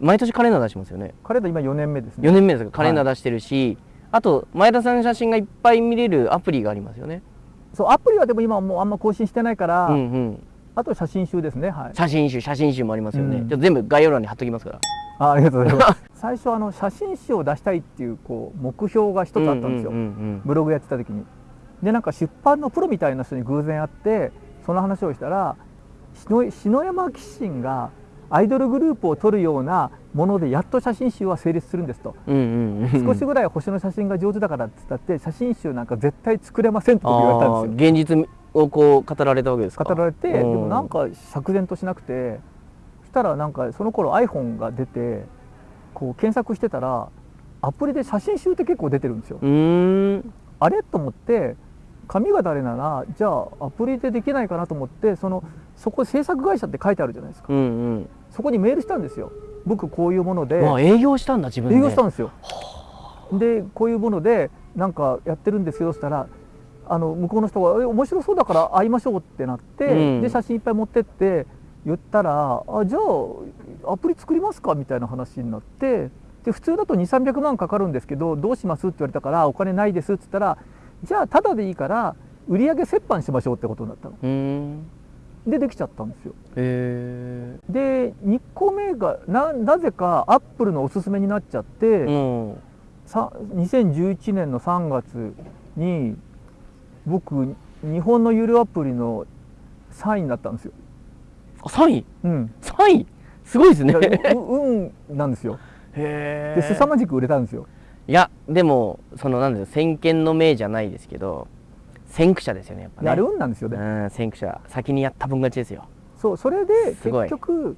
毎年カレンダー出してますよね。カレンダー今4年目ですね。4年目ですか。カレンダー出してるし、あと前田さんの写真がいっぱい見れるアプリがありますよね。そうアプリはでも今もうあんま更新してないから、うんうん。あと写真集ですね。はい。写真集写真集もありますよね、うん。じゃあ全部概要欄に貼っときますから。あありがとうございます。最初あの写真集を出したいっていうこう目標が一つあったんですよ、うんうんうん。ブログやってた時に。でなんか出版のプロみたいな人に偶然会ってその話をしたら篠篠山紀信がアイドルグループを撮るようなものでやっと写真集は成立するんですと。うんうんうん少しぐらい星の写真が上手だからって言ったって写真集なんか絶対作れませんって僕言われたんですよ。現実をこう語られたわけですか？語られてでうん。もなんか釈然としなくてそしたらなんかその頃 iPhone が出てこう検索してたらアプリで写真集って結構出てるんですよ。あれ？と思って紙が誰ならじゃあアプリでできないかなと思ってそのそこ制作会社って書いてあるじゃないですか。うんうん。そこにメールしたんですよ。僕こういうもので。まあ営業したんだ自分で。営業したんですよ。でこういうものでなんかやってるんですけどそしたらあの向こうの人がえ「面白そうだから会いましょう」ってなって、うん。で写真いっぱい持ってって言ったら「あじゃあアプリ作りますか」みたいな話になってで普通だと2300万かかるんですけどどうしますって言われたから「お金ないです」って言ったら「じゃあただでいいから売り上げ折半しましょう」ってことになったの。でできちゃったんですよ。へで2個目がななぜかアップルのおすすめになっちゃって。えうんさ2011年の3月に僕日本のゆるアプリの3位になったんですよ。あ3位うん、3位すごいですねう運なんですよ。へで凄まじく売れたんですよ。いやでもそのなんですか先見の明じゃないですけど先駆者ですよねやっぱねであれ運なんですよね。うん先駆者先にやった分勝ちですよそうそれで結局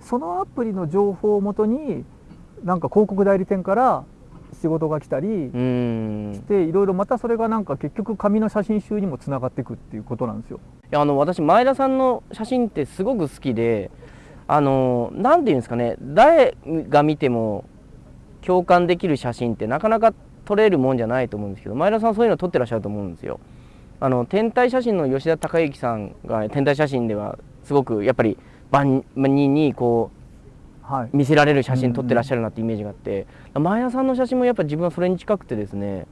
そのアプリの情報をもとになんか広告代理店から仕事が来たりしていろいろまたそれがなんか結局紙の写真集にもつながっていくっていうことなんですよ。やあの私前田さんの写真ってすごく好きであのなんていうんですかね誰が見ても共感できる写真ってなかなか撮れるもんじゃないと思うんですけど前田さんそういうの撮ってらっしゃると思うんですよ。あの天体写真の吉田孝之さんが天体写真ではすごくやっぱり万人にこはい、う見せられる写真撮ってらっしゃるなってイメージがあって、前田さんの写真もやっぱ自分はそれに近くてですね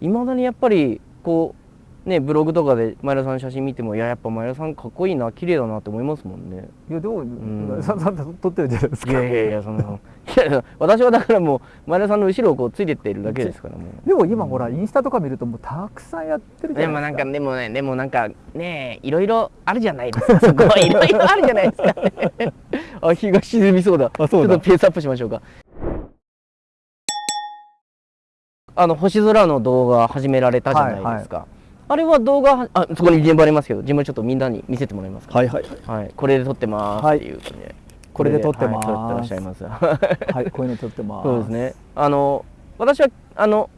いまだにやっぱりこうねブログとかで前田さんの写真見てもいややっぱ前田さんかっこいいな綺麗だなって思いますもんね。いやでも、んささん撮ってるじゃないですか。いやいやいやその いや私はだからもう前田さんの後ろをこうついてってるだけですからもう。でも今ほらインスタとか見るともうたくさんやってるじでゃなですか。もないんかでもねでもなんかねいろいろあるじゃないですかそこいろいろあるじゃないですか、ね、あ日が沈みそうだあそうだちょっとペースアップしましょうかあの星空の動画始められたじゃないですか、あれは動画はあそこに現場ありますけど現場ちょっとみんなに見せてもらえますかはいはい。はい。これで撮ってますっていう感じで、これで撮ってます。はい撮ってらっしゃいます。はい。こういうの撮ってます。そうですね。あの私はあの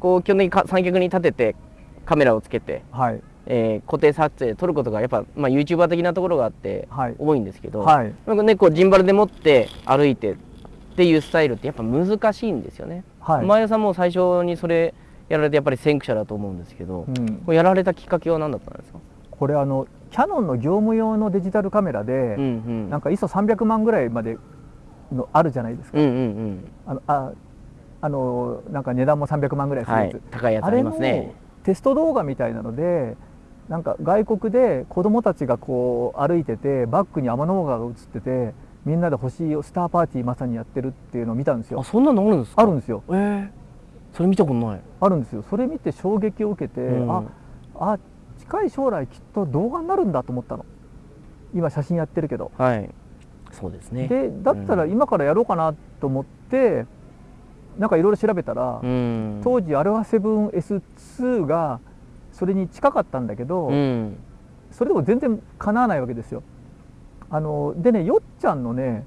こう基本的にか三脚に立ててカメラをつけて、はい。えー固定撮影撮ることがやっぱまあ YouTuber 的なところがあってはい。多いんですけど、はい。なんかねこうジンバルで持って歩いてっていうスタイルってやっぱ難しいんですよね。はい。前田さんも最初にそれやられてやっぱり先駆者だと思うんですけど、うん、やられたきっかけは何だったんですか？これあのキャノンの業務用のデジタルカメラで、うんうん。なんか ISO300 万ぐらいまでのあるじゃないですか。うんうんうん。あのああのなんか値段も300万ぐらいするはいやつ。高いやつありますねの。テスト動画みたいなのでなんか外国で子供たちがこう歩いててバックに天の川が映っててみんなで星をスターパーティーまさにやってるっていうのを見たんですよあそんなのあるんですか？あるんですよえーそれ見たことない。あるんですよそれ見て衝撃を受けて、うんああ近い将来きっと動画になるんだと思ったの今写真やってるけどはい。そうですね。でだったらうん今からやろうかなと思ってなんかいろいろ調べたら、うん。当時 α7S2 がそれに近かったんだけど、うん。それでも全然かなわないわけですよ。あのでねよっちゃんのね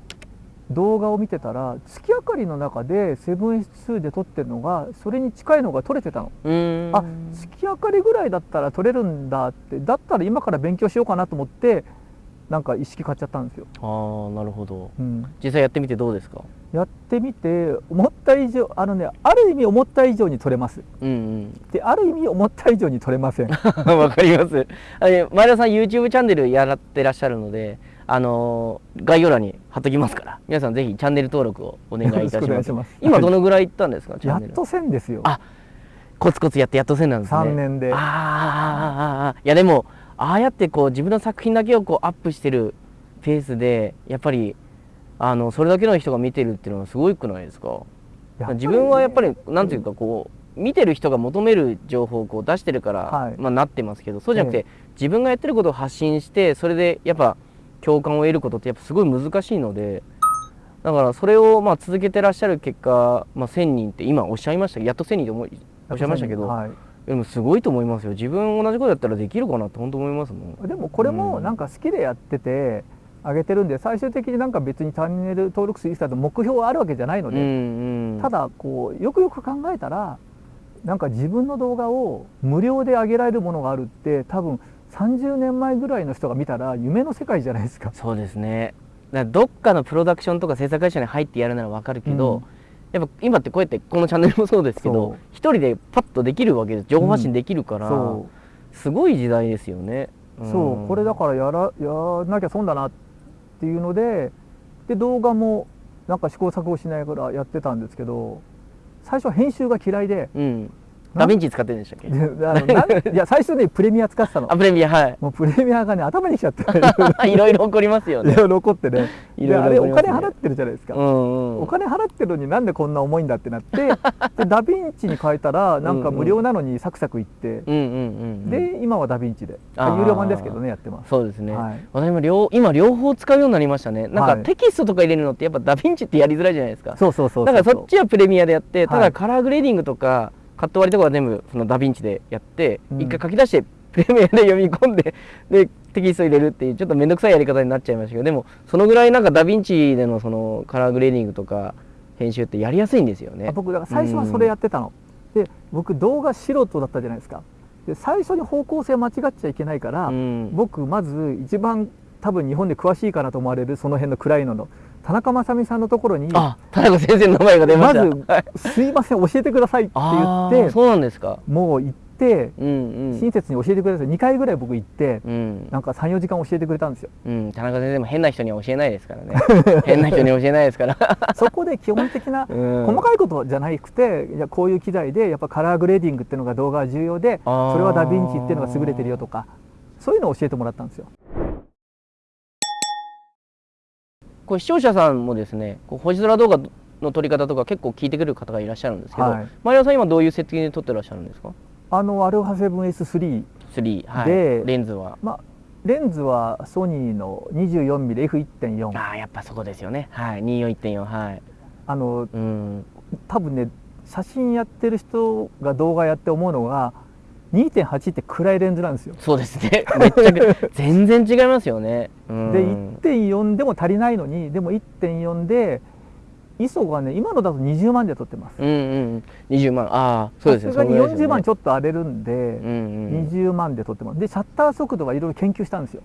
動画を見てたら月明かりの中で 7S2 で撮ってるのがそれに近いのが撮れてたの。うん。あ月明かりぐらいだったら撮れるんだってだったら今から勉強しようかなと思ってなんか意識買っちゃったんですよ。ああ、なるほど。うん、実際やってみてどうですか？やってみて思った以上あのねある意味思った以上に撮れます。うんである意味思った以上に撮れません。うん。わかります。前田さん YouTube チャンネルやらってらっしゃるので、あのー概要欄に貼っときますから。皆さんぜひチャンネル登録をお願いいたします。今どのぐらい行ったんですか、チャンネル。やっと1000ですよ。あコツコツやってやっとせんなんですね。3年で。あーあいやでもああやってこう自分の作品だけをこうアップしてるペースでやっぱりあのそれだけの人が見てるっていうのはすごいくないですか？ね自分はやっぱりなんていうかこう見てる人が求める情報をこう出してるから、はいまあ、なってますけどそうじゃなくて、え自分がやってることを発信してそれでやっぱ共感を得ることってやっぱすごい難しいのでだからそれをまあ続けてらっしゃる結果、まあ、1,000人って今おっしゃいましたやっと1,000人と思いおっしゃいましたけど、はい。でもすごいと思いますよ。自分同じことやったらできるかなって本当思いますもん。でもこれもなんか好きでやってて上げてるんで最終的になんか別にチャンネル登録数いくつだと目標あるわけじゃないので、うんうん。ただこうよくよく考えたらなんか自分の動画を無料で上げられるものがあるって多分30年前ぐらいの人が見たら夢の世界じゃないですか。そうですね。だどっかのプロダクションとか制作会社に入ってやるならわかるけど、うん。やっぱ今ってこうやってこのチャンネルもそうですけそどう。一人でパッとできるわけです。情報発信できるから、そすごい時代ですよね。うそう。これだからやらやらなきゃ損だなっていうのでで動画もなんか試行錯誤しながらやってたんですけど最初は編集が嫌いでうんダヴィンチ使ってるんでしたっけ？いや 最初ねプレミア使ってたの。あプレミアはい。もうプレミアがね頭にきちゃって。いろいろ起こりますよね。いろいろ怒ってね。いろいろであれお金払ってるじゃないですか、うんうんお金払ってるのになんでこんな重いんだってなってでダヴィンチに変えたらなんか無料なのにサクサクいって、うんで今はダヴィンチで。有料版ですけどねやってます。そうですね、はい。私も両今両方使うようになりましたね。なんはいかテキストとか入れるのってやっぱダヴィンチってやりづらいじゃないですか。そうそうそうだからそっちはプレミアでやってたはい。だカラーグレーディングとかカット割りとかは全部そのダヴィンチでやってうん。一回書き出してプレミアで読み込んで でテキスト入れるっていうちょっと面倒くさいやり方になっちゃいましたけどでもそのぐらいなんかダヴィンチでのそのカラーグレーディングとか編集ってやりやすいんですよね。あ僕だから最初はそれやってたの、で僕動画素人だったじゃないですか。で最初に方向性間違っちゃいけないから、うん。僕まず一番多分日本で詳しいかなと思われるその辺の暗いのの田中正美さんのところにあ田中先生の名前が出ました。まずはい「すいません教えてください」ってあ言ってーそうなんですか。もう行って親切に教えてください。2回ぐらい僕行ってうん。なんか34時間教えてくれたんですよ。うん、田中先生も変な人には教えないですからね。変な人に教えないですから。そこで基本的な うん。細かいことじゃなくていやこういう機材でやっぱカラーグレーディングっていうのが動画は重要でそれはダヴィンチっていうのが優れてるよとかそういうのを教えてもらったんですよこれ視聴者さんもですねこう星空動画の撮り方とか結構聞いてくる方がいらっしゃるんですけど、はい。マリオさん今どういう設定で撮ってらっしゃるんですか？あの α7S3 3、はい、でレンズは？まあレンズはソニーの 24mmF1.4 ああやっぱそこですよね。はい24.4はい。あのうん。多分ね写真やってる人が動画やって思うのが2.8って暗いレンズなんですよ。そうですね。めっちゃく 全然違いますよね。うん。で1.4でも足りないのにでも1.4で ISO がね今のだと20万で撮ってます。うんうん。20万。ああそうですね。さすがに40万ちょっと荒れるんで、うんうん。20万で撮ってます。でシャッター速度はいろいろ研究したんですよ。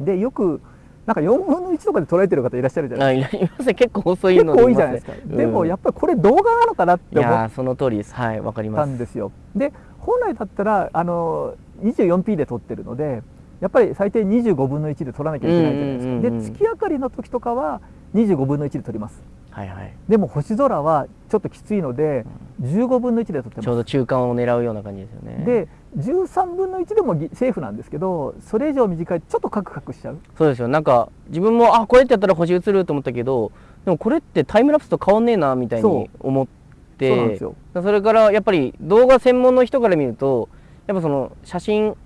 でよくなんか4分の1とかで捉えてる方いらっしゃるじゃないですか。あいいますね。結構遅い結の構多いじゃないですか、うんでもやっぱりこれ動画なのかなってい思っその通りです。はいわかりたます。んですよ。で本来だったらあの 24p で撮ってるのでやっぱり最低25分の1で撮らなきゃいけないじゃないですか、うんうんうんうん。で月明かりの時とかは25分の1で撮ります。はいはい。でも星空はちょっときついので15分の1で撮ってまちょうど中間を狙うような感じですよね。すで13分の1でもぎセーフなんですけどそれ以上短いとちょっとカクカクしちゃう。そうですよ。なんか自分もあこれってやったら星映ると思ったけどでもこれってタイムラプスと変わんねえなみたいに思ってそうなんですよ。それからやっぱり動画専門の人から見るとやっぱその写真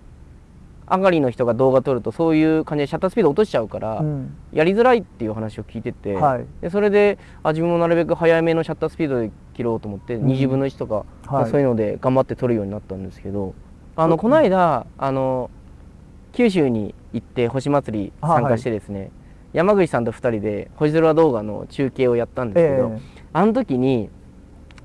上がりの人が動画撮るとそういう感じでシャッタースピード落としちゃうから、うん。やりづらいっていう話を聞いてて、はい。でそれであ自分もなるべく早めのシャッタースピードで切ろうと思って、うん。20分の1とか、はい。そういうので頑張って撮るようになったんですけどあのこの間あの九州に行って星祭り参加してですね、山口さんと2人で星空動画の中継をやったんですけど、え。あの時に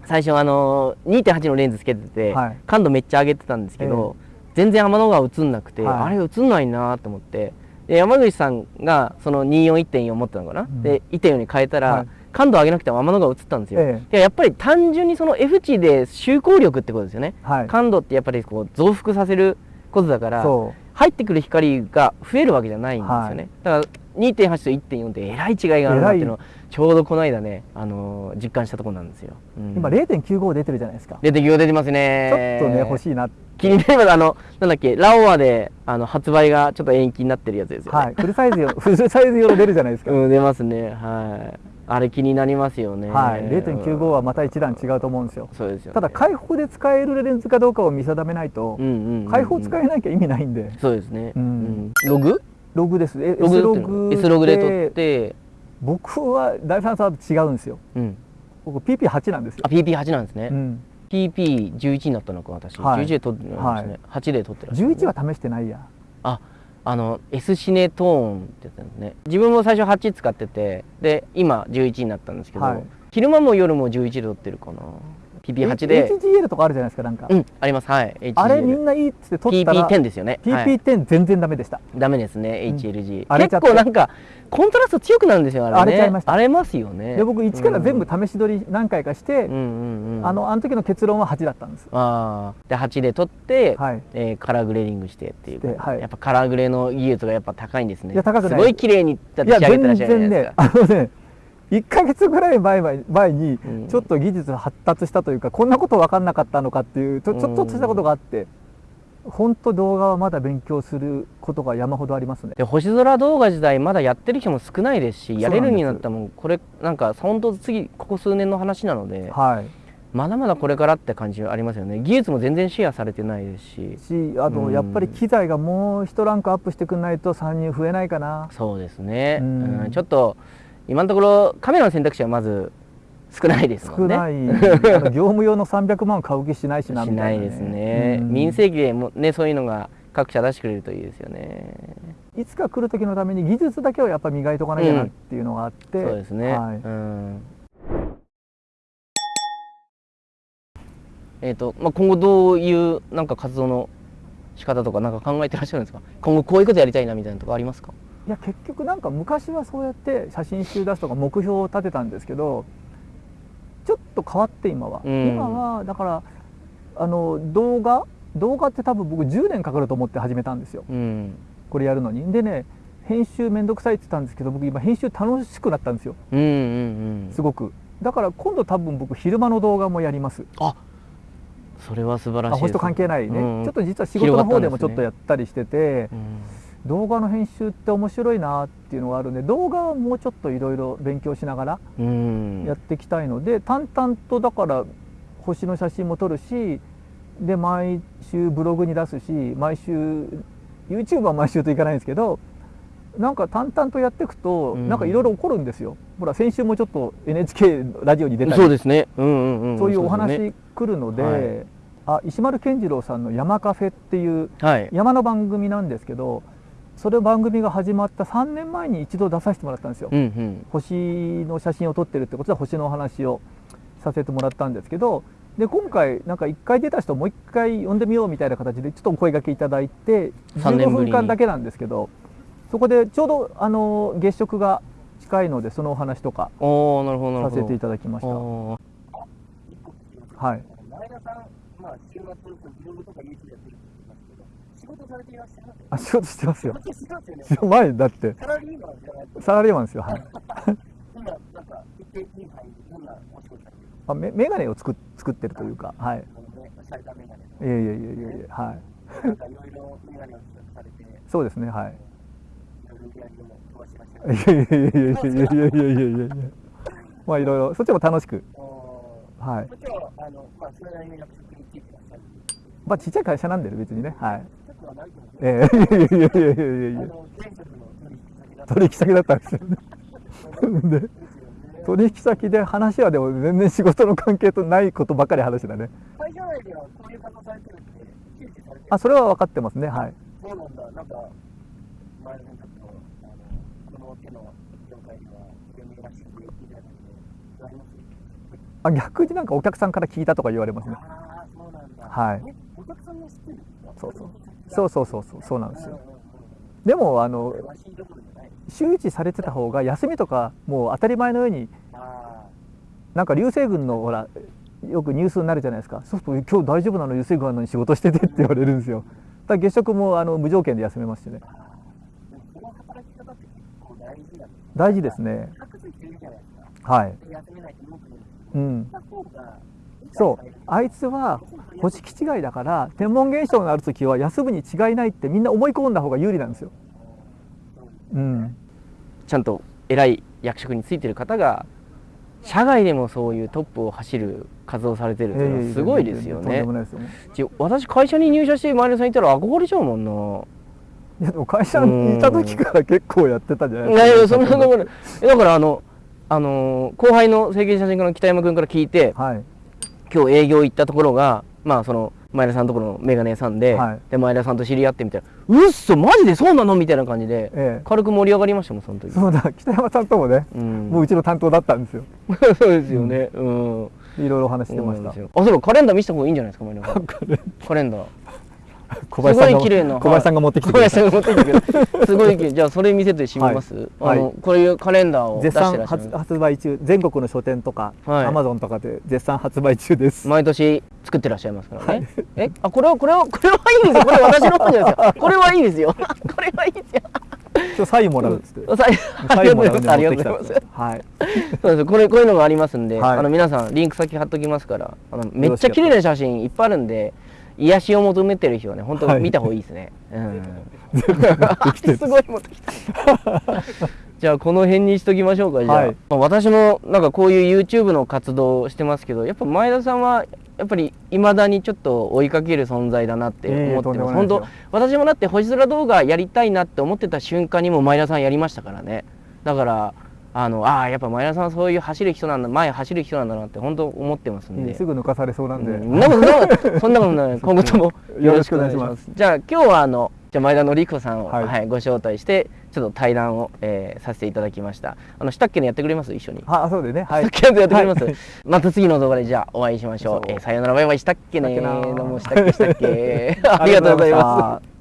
最初あの2.8のレンズつけてて、はい。感度めっちゃ上げてたんですけど、全然天の川映んなくて、はい。あれ映んないなと思って。で山口さんがその241.4持ってたのかな、ん。で1.4に変えたら、はい。感度上げなくても天の川映ったんですよ、えいややっぱり単純にその F 値で周光力ってことですよね、はい。感度ってやっぱりこう増幅させることだからそ入ってくる光が増えるわけじゃないんですよね、だから2.8と1.4ってえらい違いがあるなっていうのをちょうどこの間ね、あのー実感したところなんですよ、うん。今0.95出てるじゃないですか。出てきよう出てますねちょっとね欲しいな気になりますあのなんだっけラオアであの発売がちょっと延期になってるやつですよねはいフルサイズ用フルサイズ用の出るじゃないですか、うん出ますねはいあれ気になりますよねはい0.95はまた一段違うと思うんですよそうですよ、ね、ただ開放で使えるレンズかどうかを見定めないと、うんうんうんうん開放使えなきゃ意味ないんでそうですね、うんログログです。えログ S で撮ってるログ S ログで撮って、僕は第三サーと違うんですよ。うん、僕 PP8 なんですよ。あ、PP8 なんですね、うん。PP11 になったのか私、はい。11で撮ってるんですね、はい。8で撮ってる11は試してないや。ああの S シネトーンってやつなんですね。自分も最初8使っててで今11になったんですけど、はい。昼間も夜も11で撮ってるかな PP8 で。HGL とかあるじゃないですかなんか、うんあります。はい HGL あれみんないいっつって撮ったら PP10 ですよね、はい。PP10 全然ダメでした、ダメですね、うん。HLG 荒れちゃって。結構なんかコントラスト強くなるんですよあれね。荒れちゃいました。荒れますよね。で僕一から全部うん試し撮り何回かして、うんうんうん。あのあの時の結論は8だったんです。あー。で8で撮って、はい。えーカラーグレーディングしてっていう、ではい。やっぱカラーグレーの技術がやっぱ高いんですね。いや高くない。すごい綺麗に仕上げてらっ全しゃるじゃないですか。あのね1か月ぐらい前前前にうん。ちょっと技術発達したというか、こんなこと分かんなかったのかっていうちょちょっとしたことがあって本当動画はまだ勉強することが山ほどありますね。で星空動画時代まだやってる人も少ないですしやれるそうになったらもうこれなんか本当次ここ数年の話なのではい。まだまだこれからって感じはありますよね。技術も全然シェアされてないですし。しあうん。のやっぱり機材がもう一ランクアップしてくんないと参入増えないかな。そうですね、ううんん。ちょっと今のところカメラの選択肢はまず少ないですもんね。少ない、あの業務用の300万買う気しないしなしみたな、いいですね、うん。民生機でもねそういうのが各社出してくれるといいですよね。いつか来る時のために技術だけはやっぱ磨いとかなきゃなっていうのがあって、そうですね、はい。うん。えっ、と、まあ、今後どういうなんか活動の仕方とかなんか考えてらっしゃるんですか？今後こういうことやりたいなみたいなとこありますか？いや結局なんか昔はそうやって写真集出すとか目標を立てたんですけどちょっと変わって今は、うん。今はだからあの動画動画って多分僕10年かかると思って始めたんですよ。うん。これやるのに。でね編集めんどくさいって言ったんですけど僕今編集楽しくなったんですよ。うんうんうん。すごく。だから今度多分僕昼間の動画もやります。あそれは素晴らしいですあ星と関係ないね、うん。ちょっと実は仕事の方でもちょっとやったりしてて、うん動画の編集って面白いなっていうのがあるんで動画はもうちょっといろいろ勉強しながらうん。やっていきたいので、淡々とだから星の写真も撮るしで毎週ブログに出すし毎週 YouTube は毎週といかないんですけどなんか淡々とやっていくと、うん。なんかいろいろ起こるんですよ。ほら先週もちょっと NHK ラジオに出たりそうですね。うんうんうん。そういうお話来るので、はい。あ石丸健次郎さんの「山カフェ」っていうはい。山の番組なんですけどそれ番組が始まった3年前に一度出させてもらったんですよ。うんうん星の写真を撮ってるってことで星のお話をさせてもらったんですけどで今回なんか1回出た人もう1回呼んでみようみたいな形でちょっとお声掛けいただいて15三年ぶりに分間だけなんですけどそこでちょうどあの月食が近いのでそのお話とかおおなるほどなるほどさせていただきました。はい前田さん、まあ、週末、されていらっし。あ仕事してますよ。仕事してますよね。前だって。サラリーマンじゃないと、サラリーマンですよはい。今、なんか、一定に入る、どんなお仕事されてるあメメガネを作っ作ってるというかはい。メガネいやいやいやいやいやはい。と、なんかいろいろメガネをされて、いそうですねはい。ろいやいやいやいやいやいやいやいやいやいや。まあいろいろそっちも楽しく。おはい。ーこっちは、あの、まあ、それなりの役職について。まあちっちゃい会社なんで別にねはいはないと思う。ええいやいやいやいやいやいや。取引先だったんですよね。で。取引先で話はでも全然仕事の関係とないことばっかり話してたね。会社内ではこういう方されてるって、あそれは分かってますね。はい。そうなんだ、なんか、前田さんちょっと、あの、この手の業界では、非常にらしくて、いただいて、あります？あ逆になんかお客さんから聞いたとか言われますね。ああ、そうなんだ。はい。え、お客さんが知ってるんですか？そうそうそうそうそうそうそうなんですよ。でもあの。周知されてた方が休みとかもう当たり前のようにあなんか流星群のほらよくニュースになるじゃないですか。そうすると今日大丈夫なの？流星群なのに仕事しててって言われるんですよ。だ月食もあの無条件で休めますして結構大事ですね。はい、休めないと思ってるんですけうん、ど、そう。あいつは星気違いだから天文現象がある時は休むに違いないってみんな思い込んだ方が有利なんですよ、うん、ちゃんと偉い役職についてる方が社外でもそういうトップを走る活動をされてるっていうのはすごいですよね。私会社に入社して前田さんいたら憧れちゃうもんな。いやでも会社にいた時から結構やってたじゃないいですか。やいやそんなところえだからあのあのー後輩の整形写真家の北山君から聞いてはい今日営業行ったところがまあその前田さんのところのメガネ屋さんで,、はいで前田さんと知り合ってみたいな「うっそマジでそうなの?」みたいな感じで、ええ軽く盛り上がりましたもんその時。そうだ北山さんともね、うんもううちの担当だったんですよ そうですよね。うん。いろいろお話ししてましたあ、そうか、カレンダー見せた方がいいんじゃないですか、前田さん。カレンダー。小林さんが綺麗な小林さんが持ってきて小くれた林さんが持ってきてくれた。すごい綺麗。じゃあ、それ見せてしまいます。はいあの、こういうカレンダーを絶賛発。発売中全国の書店とか、はいアマゾンとかで絶賛発売中です、毎年作ってらっしゃいますからね。え、あ、これは、これは、これはいいですよ。これ私の方じゃないですよ。これはいいですよ。これはいいですよ。今日サインもらうっつって、サりがとうございます。インもらうありがとうございます。はいそうですこれこういうのがありますんで、はいあの皆さんリンク先貼っときますからあのめっちゃ綺麗な写真いっぱいあるんで癒しを求めてる人はね本当はい。見た方がいいですね、うん。てすごい持ってきた。じゃあこの辺にしときましょうかじゃあ、はい。まあ私もなんかこういう YouTube の活動をしてますけどやっぱ前田さんはやっぱりいまだにちょっと追いかける存在だなって思ってます、ええとんでもない本当私もだって星空動画やりたいなって思ってた瞬間にも前田さんやりましたからね。だからあのああやっぱ前田さんはそういう走る人なんだ前走る人なんだなって本当思ってますんで、すぐ抜かされそうなんで、うんそんなこそんなことない。今後ともよろしくお願いします。じゃあ今日はあのじゃあ前田紀子さんを、ははいいご招待してちょっと対談を、えーさせていただきました。あのしたっけのやってくれます？一緒に。あそうでね。はい。したっけのやってくれます、はい。また次の動画でじゃあお会いしましょう。そう。えーさようならバイバイ。したっけねどうもしたっけしたっけありがとうございます。す